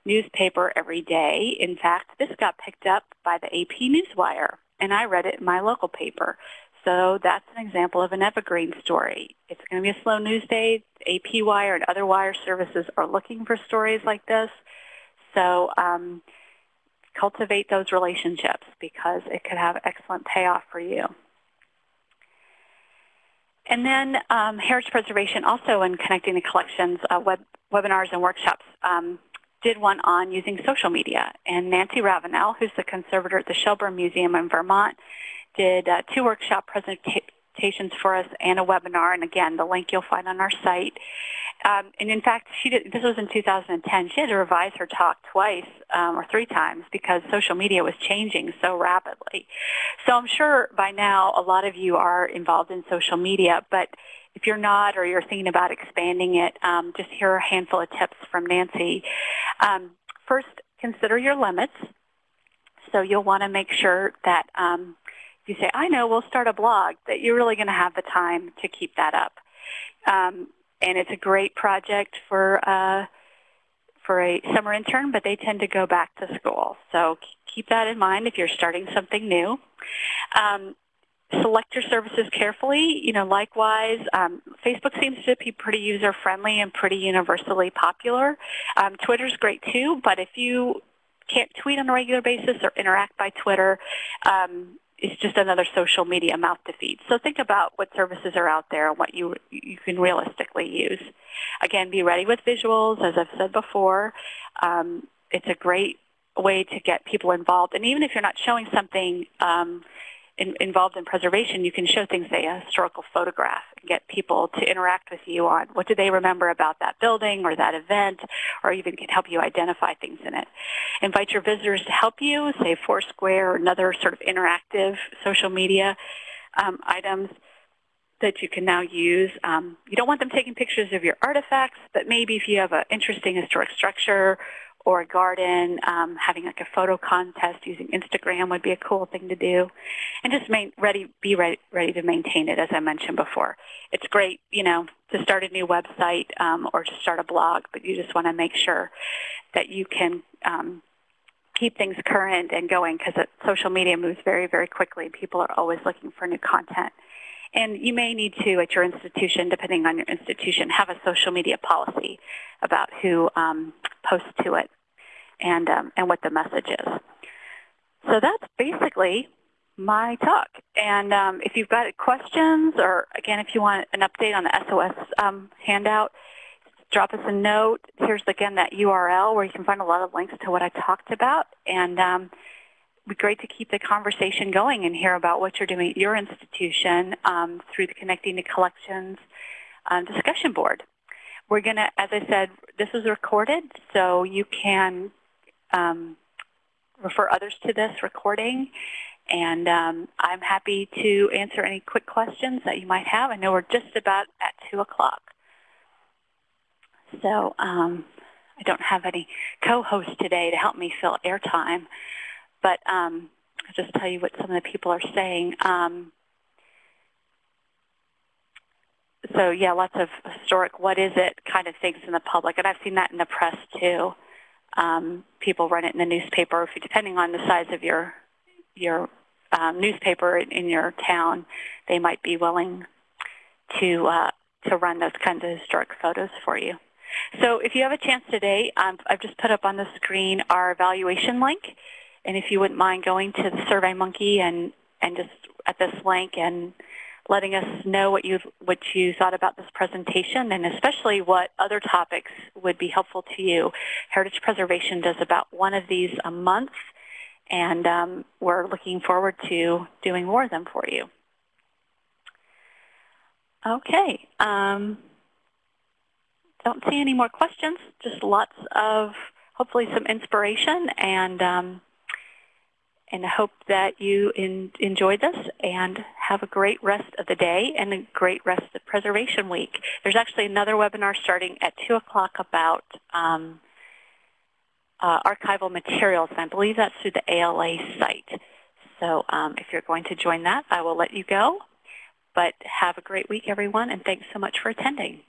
Speaker 2: newspaper every day. In fact, this got picked up by the AP Newswire, and I read it in my local paper. So that's an example of an evergreen story. It's going to be a slow news day. AP Wire and other wire services are looking for stories like this. So um, cultivate those relationships because it could have excellent payoff for you. And then um, heritage preservation also in connecting the collections, uh, web, webinars and workshops um, did one on using social media. And Nancy Ravenel, who's the conservator at the Shelburne Museum in Vermont, did uh, two workshop presentations for us and a webinar. And again, the link you'll find on our site. Um, and in fact, she did, this was in 2010. She had to revise her talk twice um, or three times because social media was changing so rapidly. So I'm sure by now a lot of you are involved in social media, but if you're not or you're thinking about expanding it, um, just here are a handful of tips from Nancy. Um, first, consider your limits. So you'll want to make sure that um, you say, I know, we'll start a blog, that you're really going to have the time to keep that up. Um, and it's a great project for uh, for a summer intern, but they tend to go back to school. So keep that in mind if you're starting something new. Um, select your services carefully. You know, likewise, um, Facebook seems to be pretty user-friendly and pretty universally popular. Um, Twitter's great too, but if you can't tweet on a regular basis or interact by Twitter, um, it's just another social media mouth to feed. So think about what services are out there and what you you can realistically use. Again, be ready with visuals, as I've said before. Um, it's a great way to get people involved. And even if you're not showing something um, in, involved in preservation, you can show things, say a historical photograph, and get people to interact with you on what do they remember about that building or that event, or even can help you identify things in it. Invite your visitors to help you, say Foursquare or another sort of interactive social media um, items that you can now use. Um, you don't want them taking pictures of your artifacts, but maybe if you have an interesting historic structure or a garden, um, having like a photo contest using Instagram would be a cool thing to do. And just main, ready, be ready, ready to maintain it, as I mentioned before. It's great, you know, to start a new website um, or to start a blog, but you just want to make sure that you can um, keep things current and going because social media moves very, very quickly. People are always looking for new content. And you may need to, at your institution, depending on your institution, have a social media policy about who um, posts to it and, um, and what the message is. So that's basically my talk. And um, if you've got questions or, again, if you want an update on the SOS um, handout, drop us a note. Here's, again, that URL where you can find a lot of links to what I talked about. And um, be great to keep the conversation going and hear about what you're doing at your institution um, through the Connecting the Collections um, discussion board. We're going to, as I said, this is recorded, so you can um, refer others to this recording. And um, I'm happy to answer any quick questions that you might have. I know we're just about at 2 o'clock. So um, I don't have any co-hosts today to help me fill airtime. But um, I'll just tell you what some of the people are saying. Um, so yeah, lots of historic, what is it kind of things in the public. And I've seen that in the press too. Um, people run it in the newspaper, depending on the size of your your um, newspaper in your town, they might be willing to uh, to run those kinds of historic photos for you. So if you have a chance today, um, I've just put up on the screen our evaluation link. And if you wouldn't mind going to the SurveyMonkey and, and just at this link and letting us know what you what you thought about this presentation and especially what other topics would be helpful to you. Heritage Preservation does about one of these a month, and um, we're looking forward to doing more of them for you. Okay. Um, don't see any more questions. Just lots of hopefully some inspiration and um, and I hope that you in, enjoyed this and have a great rest of the day and a great rest of Preservation Week. There's actually another webinar starting at 2 o'clock about um, uh, archival materials, and I believe that's through the ALA site. So um, if you're going to join that, I will let you go. But have a great week, everyone, and thanks so much for attending.